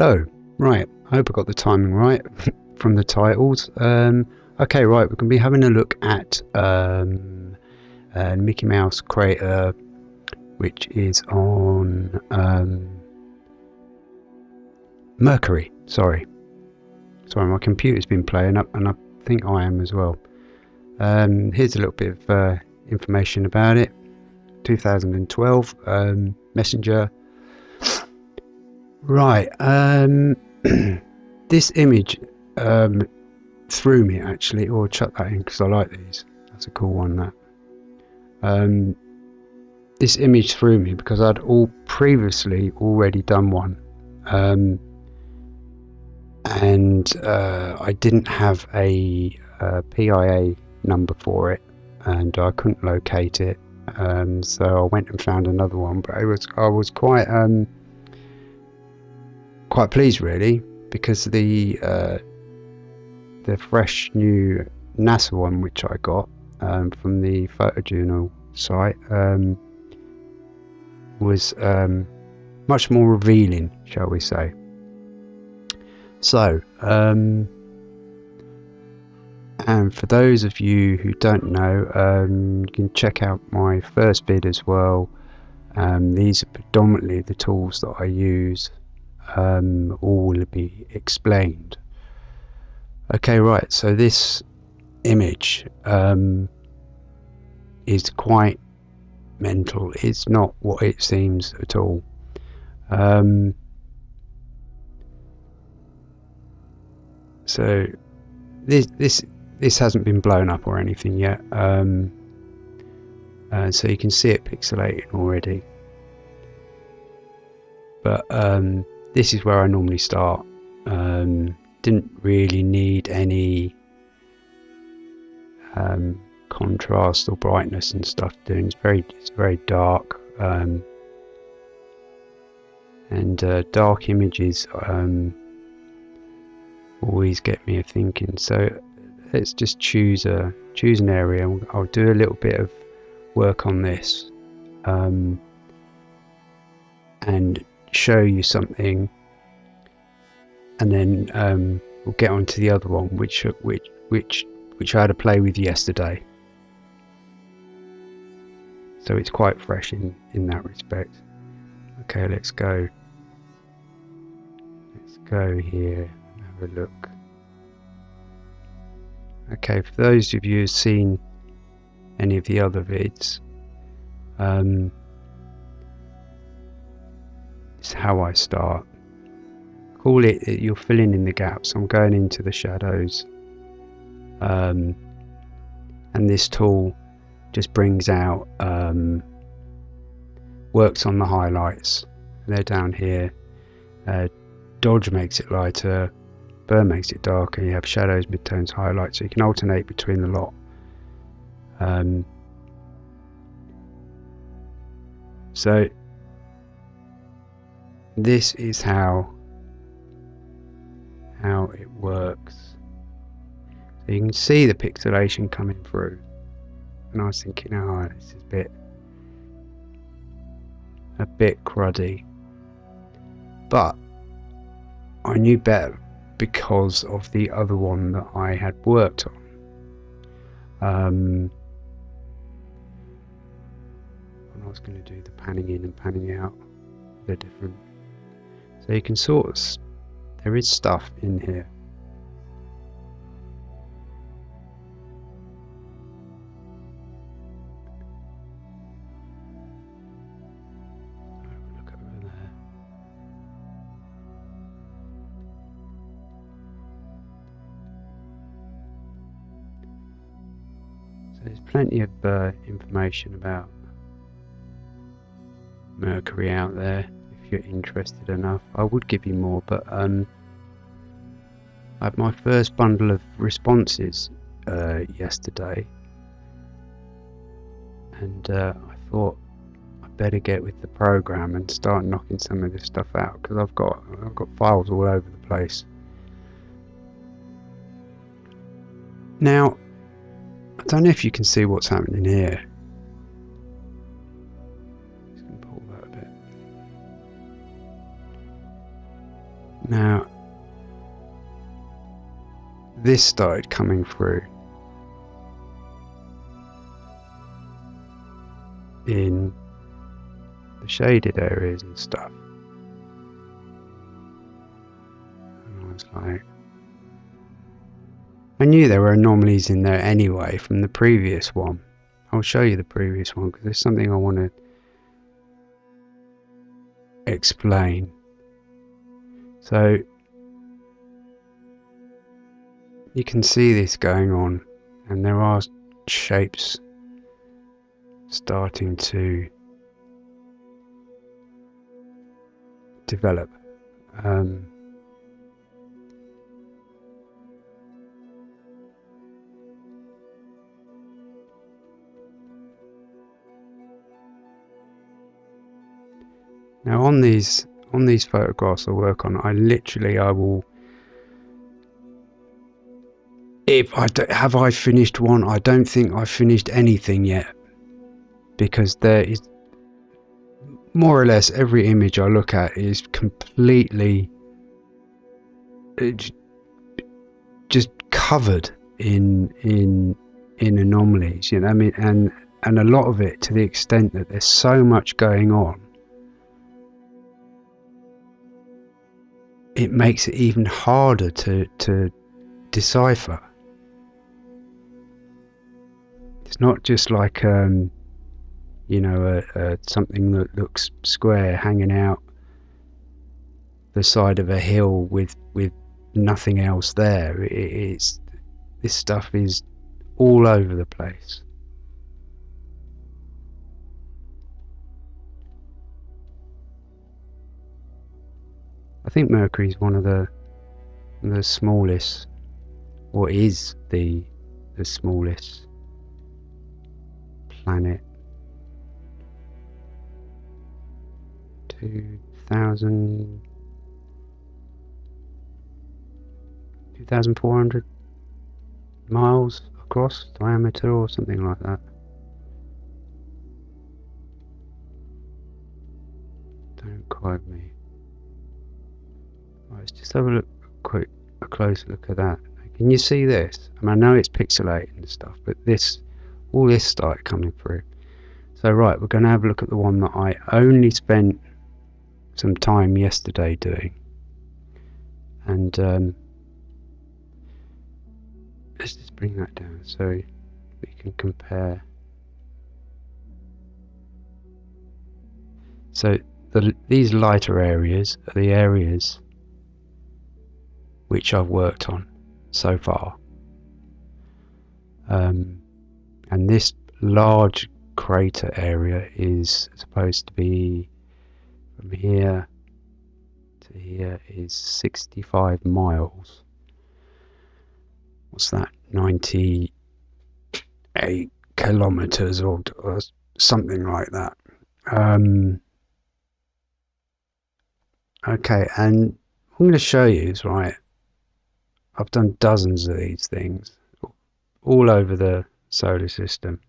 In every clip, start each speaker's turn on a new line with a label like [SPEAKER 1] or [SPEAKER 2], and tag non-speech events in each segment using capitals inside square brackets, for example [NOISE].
[SPEAKER 1] Hello. Right, I hope I got the timing right [LAUGHS] from the titles. Um, okay, right, we're going to be having a look at um, uh, Mickey Mouse Crater, which is on um, Mercury. Sorry. Sorry, my computer's been playing up, and I think I am as well. Um, here's a little bit of uh, information about it. 2012 um, Messenger. Right. Um, [CLEARS THROAT] this image um, threw me actually, or chuck that in because I like these. That's a cool one. That. Um, this image threw me because I'd all previously already done one. Um, and uh, I didn't have a, a, PIA number for it, and I couldn't locate it. Um, so I went and found another one, but it was I was quite um, quite pleased really because the uh, the fresh new NASA one which I got um, from the photojournal site um, was um, much more revealing, shall we say. So, um, and for those of you who don't know, um, you can check out my first bid as well. Um, these are predominantly the tools that I use. Um, all will be explained. Okay, right. So this image um, is quite mental. It's not what it seems at all. Um, so this this this hasn't been blown up or anything yet. Um, uh, so you can see it pixelating already. But um, this is where I normally start. Um, didn't really need any um, contrast or brightness and stuff doing. It's very it's very dark. Um, and uh, dark images um, always get me thinking. So let's just choose a choose an area. I'll do a little bit of work on this um, and show you something, and then um, we'll get on to the other one, which which which which I had to play with yesterday. So it's quite fresh in in that respect. Okay, let's go. Let's go here and have a look. Okay, for those of you who've seen any of the other vids, um, it's how I start. Call it, you're filling in the gaps. I'm going into the shadows. Um, and this tool just brings out, um, works on the highlights. They're down here. Uh, Dodge makes it lighter. Burn makes it darker. You have shadows, midtones, highlights. So you can alternate between the lot. Um, so this is how how it works. So you can see the pixelation coming through. And I was thinking, oh, this is a bit a bit cruddy. But I knew better because of the other one that I had worked on. Um, I was going to do the panning in and panning out, they're different. You can sort of, there is stuff in here. There's plenty of uh, information about Mercury out there you're interested enough. I would give you more, but um, I had my first bundle of responses uh, yesterday, and uh, I thought I better get with the program and start knocking some of this stuff out because I've got I've got files all over the place. Now, I don't know if you can see what's happening here. Now, this started coming through in the shaded areas and stuff. And I was like, I knew there were anomalies in there anyway from the previous one. I'll show you the previous one because there's something I want to explain. So you can see this going on and there are shapes starting to develop. Um, now on these on these photographs I work on, I literally I will if I do, have I finished one, I don't think I've finished anything yet because there is more or less every image I look at is completely just covered in in in anomalies you know I mean? And and a lot of it to the extent that there's so much going on it makes it even harder to to decipher. It's not just like um, you know a, a, something that looks square hanging out the side of a hill with with nothing else there. It, it's this stuff is all over the place think Mercury is one of the the smallest or is the the smallest planet. 2000 2400 miles across diameter or something like that. Don't quote me let's just have a look quick a close look at that can you see this I, mean, I know it's pixelated and stuff but this all this started coming through. So right, we're going to have a look at the one that I only spent some time yesterday doing. And um, let's just bring that down so we can compare. So the, these lighter areas are the areas which I've worked on so far. Um, and this large crater area is supposed to be from here to here is 65 miles. What's that? 98 kilometers or, or something like that. Um, okay and I'm going to show you right I've done dozens of these things all over the solar system.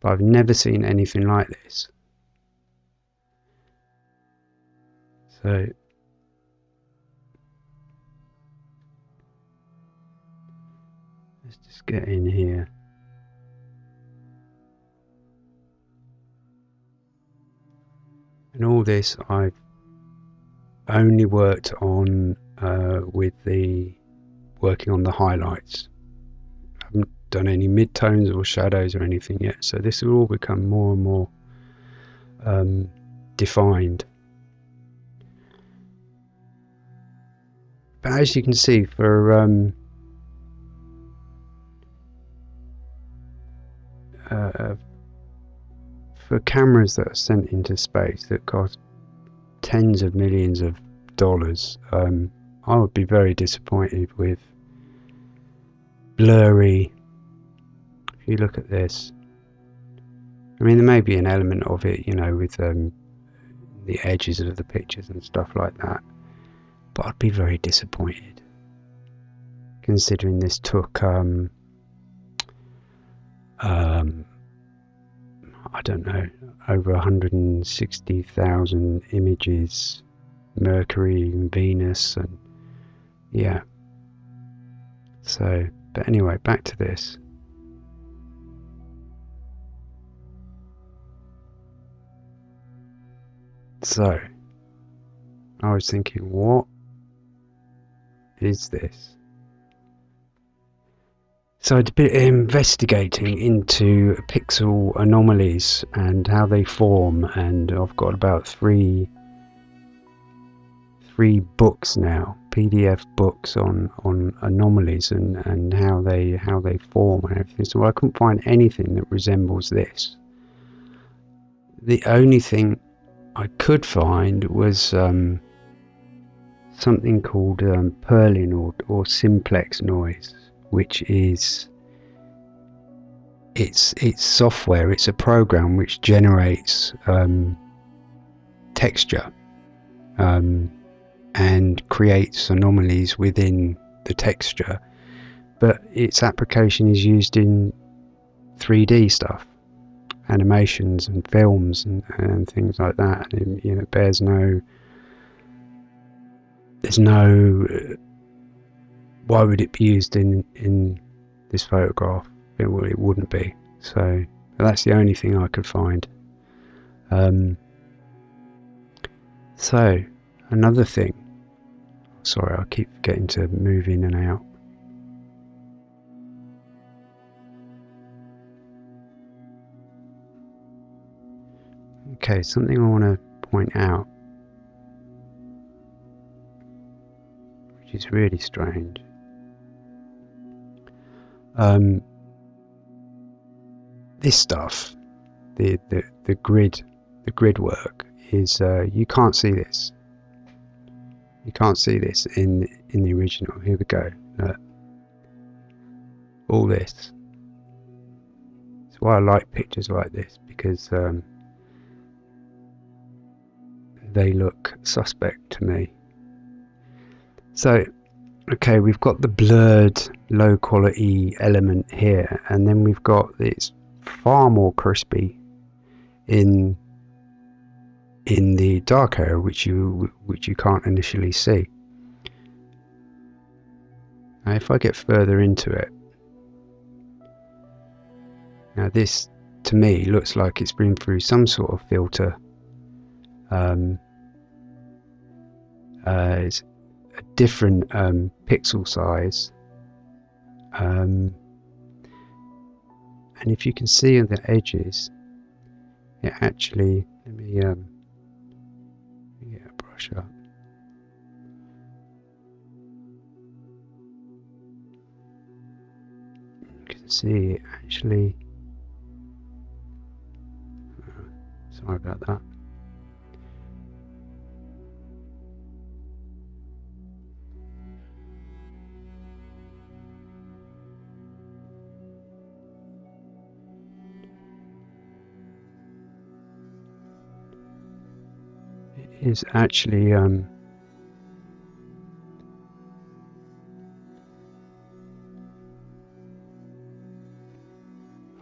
[SPEAKER 1] But I've never seen anything like this. So let's just get in here. And all this I've only worked on uh, with the working on the highlights I haven't done any midtones or shadows or anything yet. So this will all become more and more um, defined. But as you can see, for um, uh, for cameras that are sent into space that cost tens of millions of dollars, um, I would be very disappointed with blurry if you look at this, I mean, there may be an element of it, you know, with um, the edges of the pictures and stuff like that, but I'd be very disappointed considering this took, um, um, I don't know, over 160,000 images Mercury and Venus and yeah. So, but anyway, back to this. So, I was thinking, what is this? So I did a bit of investigating into pixel anomalies and how they form, and I've got about three three books now, PDF books on on anomalies and and how they how they form and everything. So I couldn't find anything that resembles this. The only thing I could find was um, something called um, Perlin or, or simplex noise which is it's it's software. It's a program which generates um, texture um, and creates anomalies within the texture, but its application is used in 3D stuff, animations and films and, and things like that. And it, you know, bears no. There's no why would it be used in in this photograph? It, it wouldn't be. So that's the only thing I could find. Um, so another thing. Sorry, I keep getting to move in and out. Okay, something I want to point out, which is really strange. Um, this stuff, the, the, the grid, the grid work is uh, you can't see this. You can't see this in in the original. Here we go. All this. That's why I like pictures like this because um, they look suspect to me. So okay we've got the blurred low quality element here and then we've got it's far more crispy in in the dark area which you which you can't initially see now if I get further into it now this to me looks like it's been through some sort of filter um, uh, it's a different um, pixel size. Um, and if you can see on the edges, it actually, let me You can see actually, uh, sorry about that. Is actually um,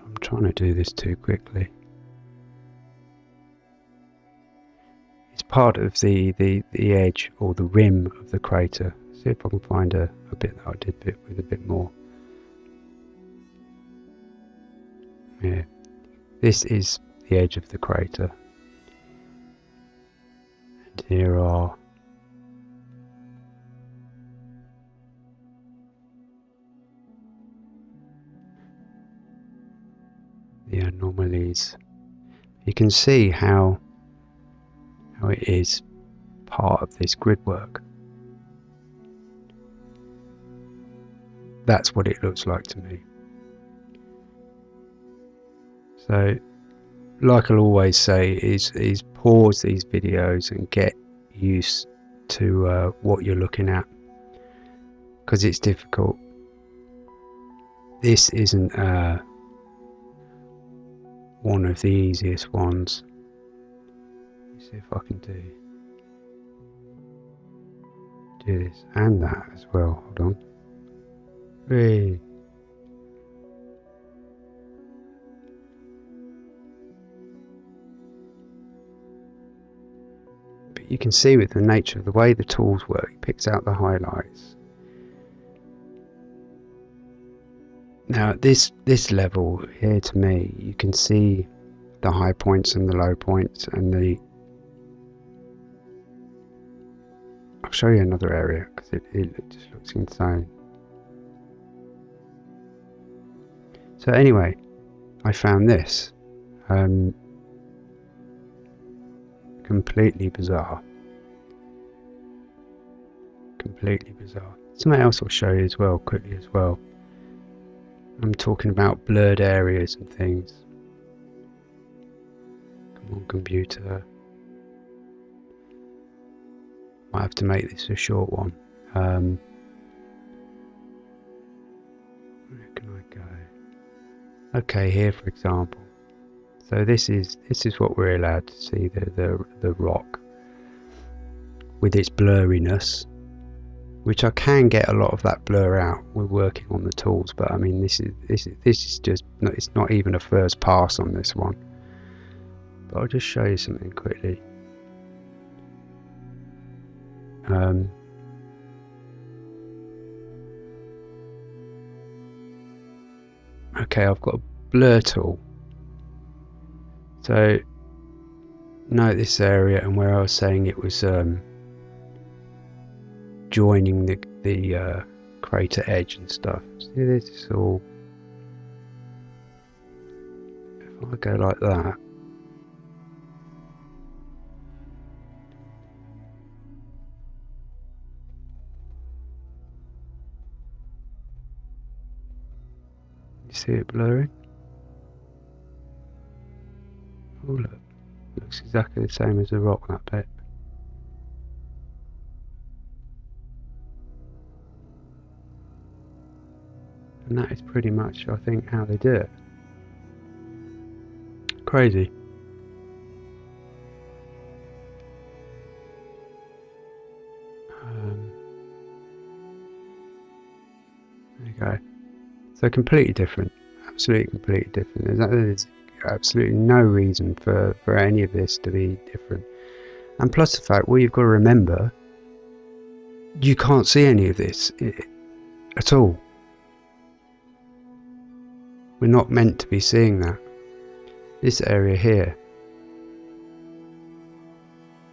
[SPEAKER 1] I'm trying to do this too quickly. It's part of the, the, the edge or the rim of the crater. See if I can find a, a bit that I did bit with a bit more. Yeah, this is the edge of the crater here are the anomalies. You can see how how it is part of this grid work. That's what it looks like to me. So like I'll always say, is is pause these videos and get used to uh, what you're looking at because it's difficult. This isn't uh, one of the easiest ones. Let's see if I can do do this and that as well. Hold on. Three. You can see with the nature of the way the tools work, it picks out the highlights. Now at this, this level here to me, you can see the high points and the low points and the I'll show you another area because it, it just looks insane. So anyway, I found this. Um, completely bizarre. Completely bizarre. Something else I'll show you as well, quickly as well. I'm talking about blurred areas and things. Come on, computer. Might have to make this a short one. Um, where can I go? Okay, here for example. So this is this is what we're allowed to see the the, the rock with its blurriness, which I can get a lot of that blur out. We're working on the tools, but I mean this is this is this is just it's not even a first pass on this one. But I'll just show you something quickly. Um, okay, I've got a blur tool. So note this area and where I was saying it was um, joining the, the uh, crater edge and stuff. See this is all if I go like that You see it blurring? Oh look, looks exactly the same as the rock that bit. And that is pretty much, I think, how they do it. Crazy. Um, there you go. So completely different, absolutely completely different. There's, there's absolutely no reason for, for any of this to be different. And plus the fact, well, you've got to remember, you can't see any of this at all. We're not meant to be seeing that. This area here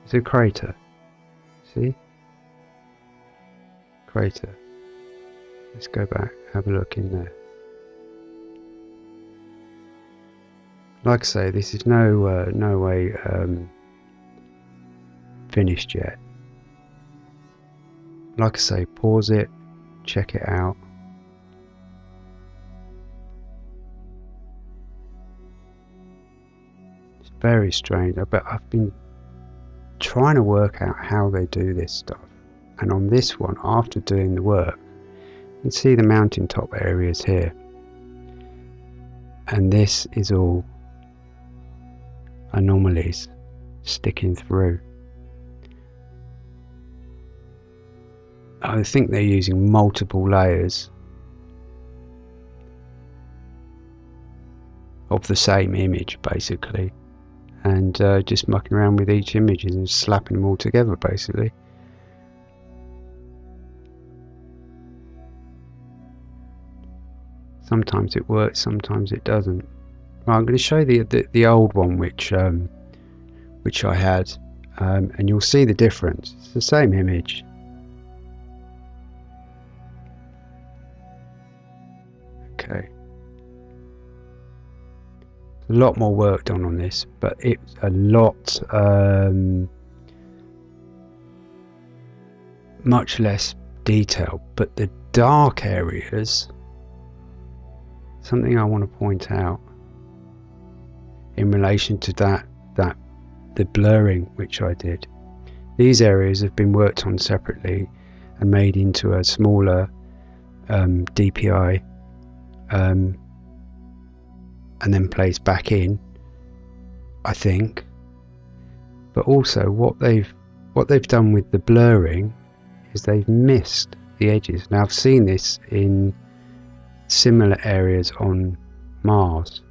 [SPEAKER 1] is a crater. See? Crater. Let's go back, have a look in there. Like I say, this is no uh, no way um, finished yet. Like I say, pause it, check it out. It's very strange, but I've been trying to work out how they do this stuff. And on this one, after doing the work, you can see the mountaintop areas here. And this is all anomalies sticking through. I think they're using multiple layers of the same image basically and uh, just mucking around with each image and slapping them all together basically. Sometimes it works, sometimes it doesn't. I'm going to show the, the, the old one which um, which I had um, and you'll see the difference. It's the same image. Okay. A lot more work done on this, but it's a lot um, much less detail. But the dark areas, something I want to point out in relation to that that the blurring which I did. These areas have been worked on separately and made into a smaller um, DPI um, and then placed back in I think. But also what they've what they've done with the blurring is they've missed the edges. Now I've seen this in similar areas on Mars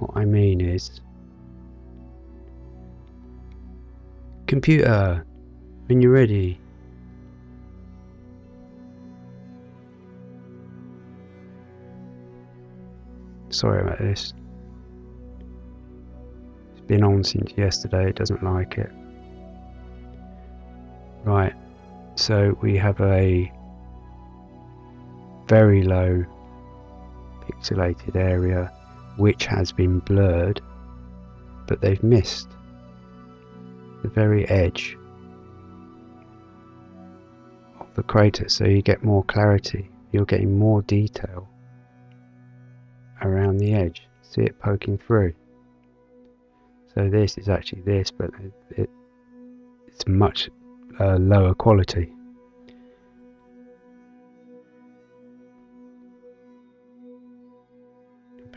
[SPEAKER 1] what I mean is Computer, when you're ready. Sorry about this. It's been on since yesterday, it doesn't like it. Right, so we have a very low pixelated area which has been blurred but they've missed the very edge of the crater. So you get more clarity. You're getting more detail around the edge. See it poking through? So this is actually this but it, it it's much uh, lower quality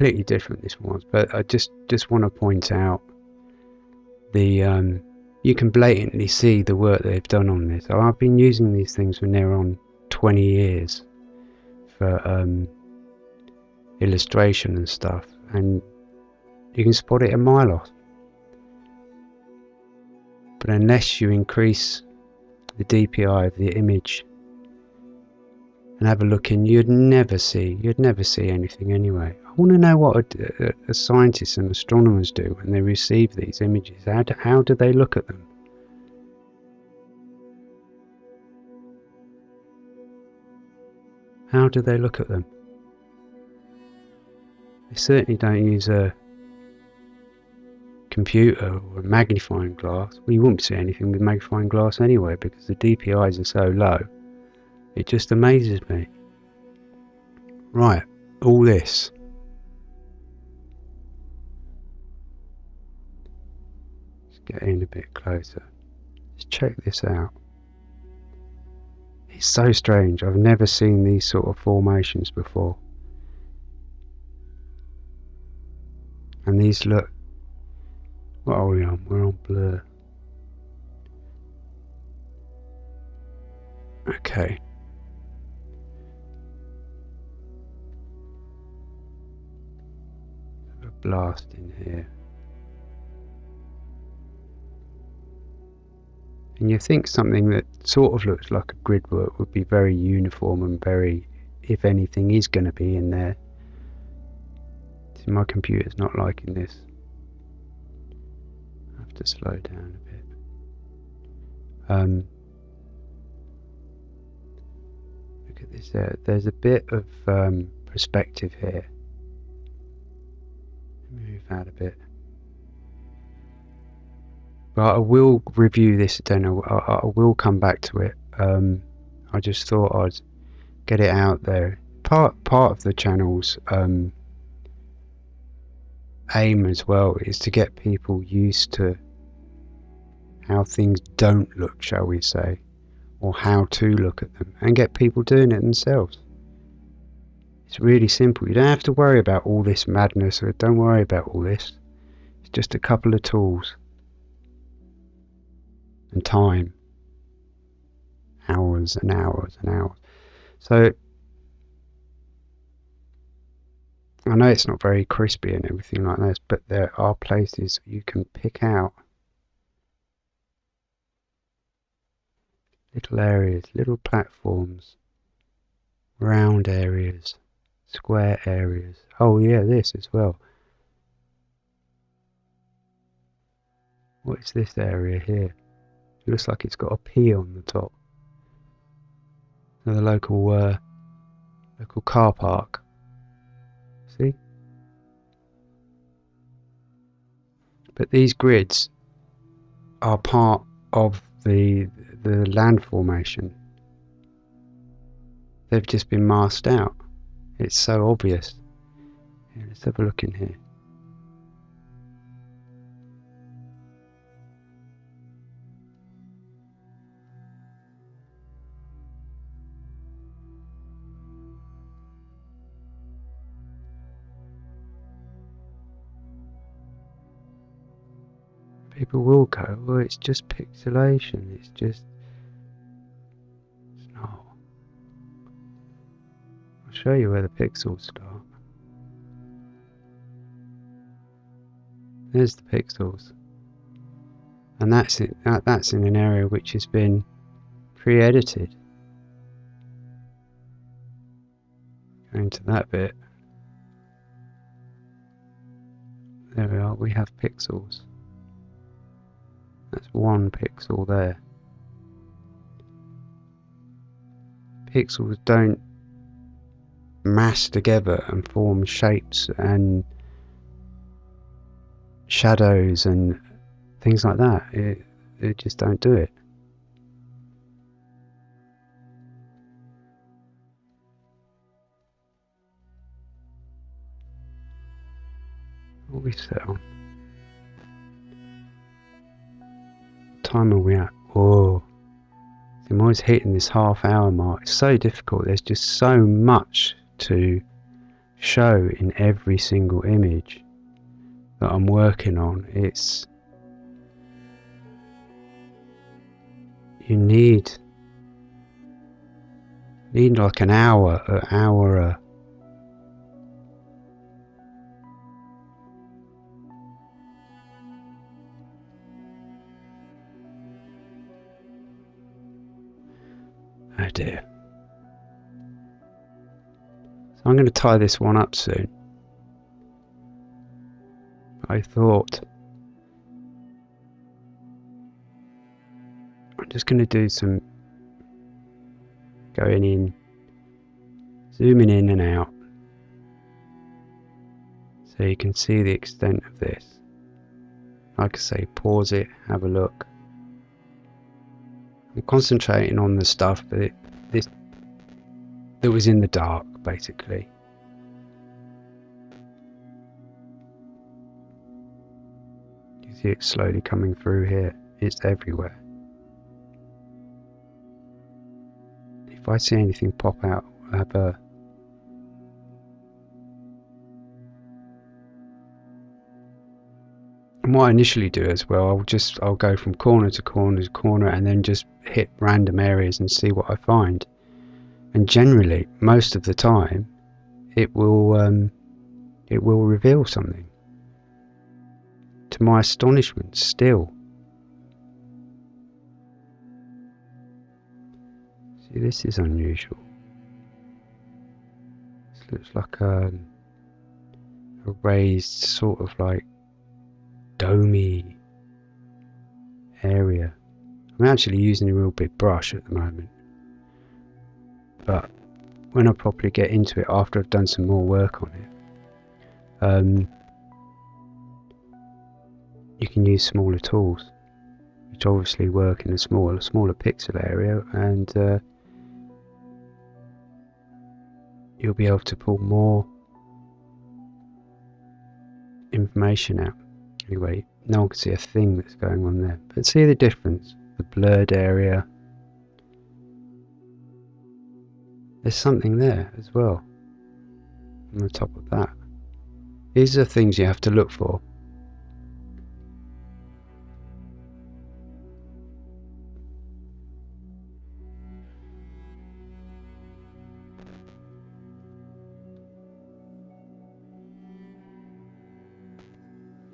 [SPEAKER 1] completely different this was but I just just want to point out the um, you can blatantly see the work they've done on this. I've been using these things for they're on 20 years for um, illustration and stuff and you can spot it a mile off. But unless you increase the DPI of the image and have a look in you'd never see you'd never see anything anyway I want to know what a, a, scientists and astronomers do when they receive these images. How do, how do they look at them? How do they look at them? They certainly don't use a computer or a magnifying glass. Well, you wouldn't see anything with magnifying glass anyway because the DPIs are so low. It just amazes me. Right, all this get in a bit closer. Let's check this out. It's so strange. I've never seen these sort of formations before. And these look... What are we on? We're on blur. Okay. Blast in here. and you think something that sort of looks like a grid work would be very uniform and very if anything is going to be in there. See, my computer's not liking this. I have to slow down a bit. Um, look at this there. There's a bit of um, perspective here move that a bit but I will review this again. I, I, will come back to it. Um, I just thought I'd get it out there. Part part of the channel's um, aim as well is to get people used to how things don't look, shall we say, or how to look at them, and get people doing it themselves. It's really simple. You don't have to worry about all this madness, or don't worry about all this. It's just a couple of tools and time. Hours and hours and hours. So I know it's not very crispy and everything like this, but there are places you can pick out little areas, little platforms, round areas, square areas. Oh yeah, this as well. What is this area here? It looks like it's got a P on the top. Another local uh, local car park. See? But these grids are part of the the land formation. They've just been masked out. It's so obvious. Let's have a look in here. people will go, well, it's just pixelation, it's just. Show you where the pixels start. There's the pixels. and that's it, that, that's in an area which has been pre-edited. Going to that bit. There we are, we have pixels. That's one pixel there. Pixels don't mass together and form shapes and shadows and things like that. It, it just don't do it. What we set on? What time are we at? Whoa. I'm always hitting this half hour mark. It's so difficult. There's just so much to show in every single image that I'm working on. It's you need need like an hour, an hour. Uh, oh dear. So I'm going to tie this one up soon. I thought I'm just going to do some going in, zooming in and out so you can see the extent of this. Like I say, pause it, have a look. I'm concentrating on the stuff that it, this that was in the dark basically. You see it slowly coming through here. It's everywhere. If I see anything pop out, I'll have a And what I initially do as well, I'll just I'll go from corner to corner to corner and then just hit random areas and see what I find and generally most of the time it will um, it will reveal something. To my astonishment still. See this is unusual. This looks like a, a raised sort of like domey area. I'm actually using a real big brush at the moment but when I properly get into it after I've done some more work on it um, you can use smaller tools which obviously work in a smaller smaller pixel area and uh, you'll be able to pull more information out. Anyway no one can see a thing that's going on there but see the difference? The blurred area there's something there as well on the top of that. These are things you have to look for.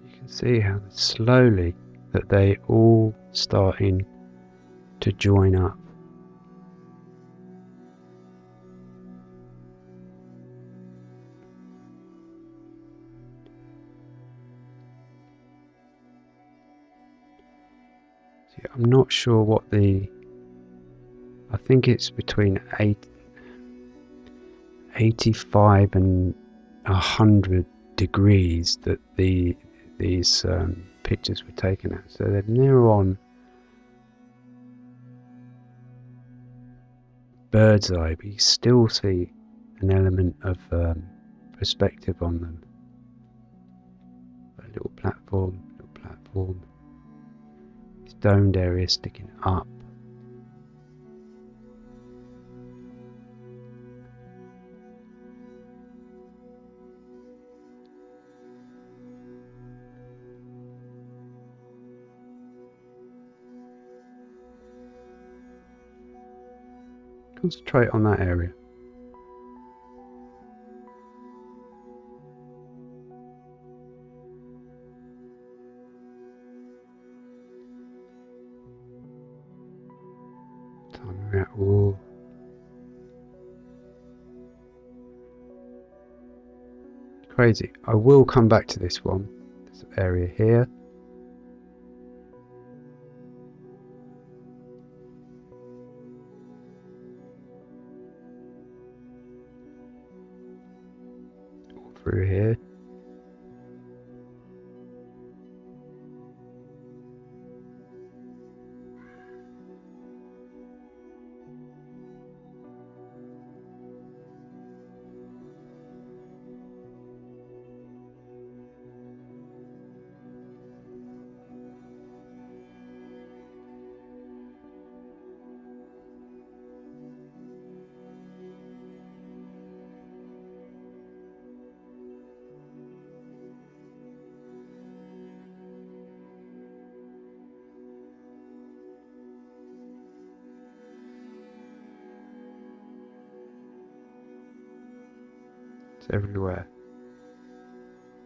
[SPEAKER 1] You can see how slowly that they all starting to join up. I'm not sure what the I think it's between eight, 85 and 100 degrees that the these um, pictures were taken at. So they're near on bird's eye but you still see an element of um, perspective on them. A little platform little platform domed area sticking up. Concentrate on that area. Crazy. I will come back to this one. This area here. Everywhere.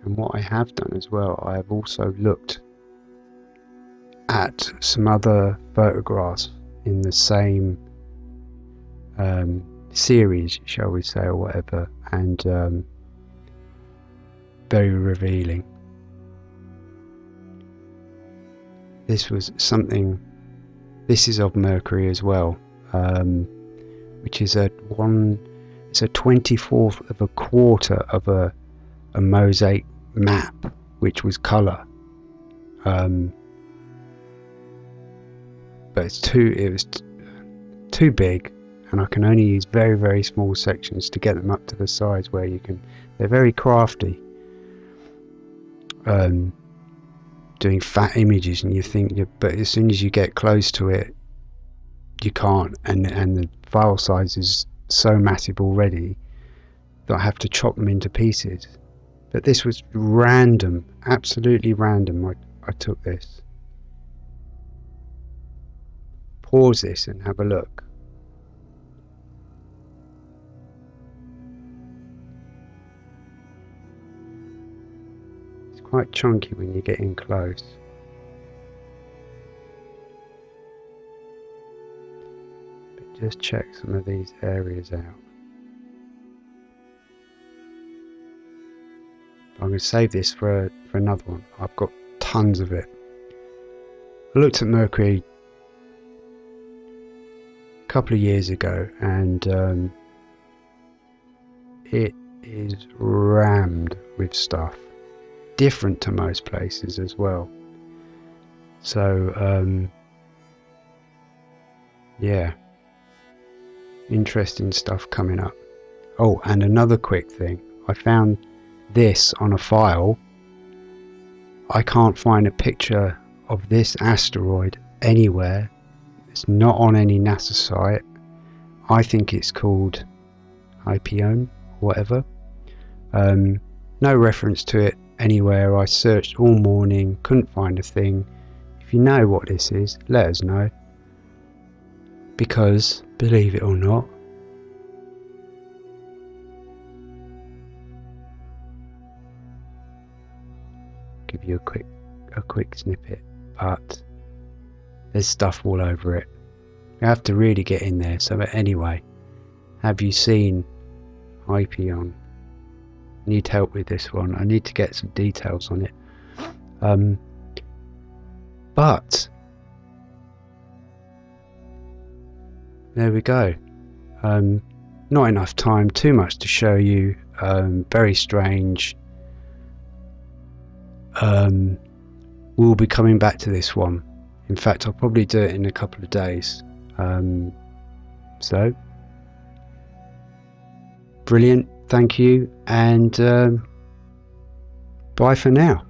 [SPEAKER 1] And what I have done as well, I have also looked at some other photographs in the same um, series, shall we say, or whatever, and um, very revealing. This was something, this is of Mercury as well, um, which is a one it's a 24th of a quarter of a, a mosaic map, which was colour. Um, but it's too it was too big, and I can only use very very small sections to get them up to the size where you can. They're very crafty. Um, doing fat images, and you think, you, but as soon as you get close to it, you can't, and and the file size is so massive already that I have to chop them into pieces. But this was random, absolutely random. I, I took this. Pause this and have a look. It's quite chunky when you get in close. Just check some of these areas out. I'm going to save this for, for another one. I've got tons of it. I looked at Mercury a couple of years ago and um, it is rammed with stuff. Different to most places as well. So, um, yeah interesting stuff coming up. Oh, and another quick thing. I found this on a file. I can't find a picture of this asteroid anywhere. It's not on any NASA site. I think it's called Hyperion, whatever. Um, no reference to it anywhere. I searched all morning, couldn't find a thing. If you know what this is, let us know because, believe it or not, give you a quick a quick snippet, but there's stuff all over it. You have to really get in there. So, but anyway, have you seen Hyperion? Need help with this one. I need to get some details on it. Um, but there we go. Um, not enough time, too much to show you. Um, very strange. Um, we'll be coming back to this one. In fact, I'll probably do it in a couple of days. Um, so, brilliant. Thank you. And um, bye for now.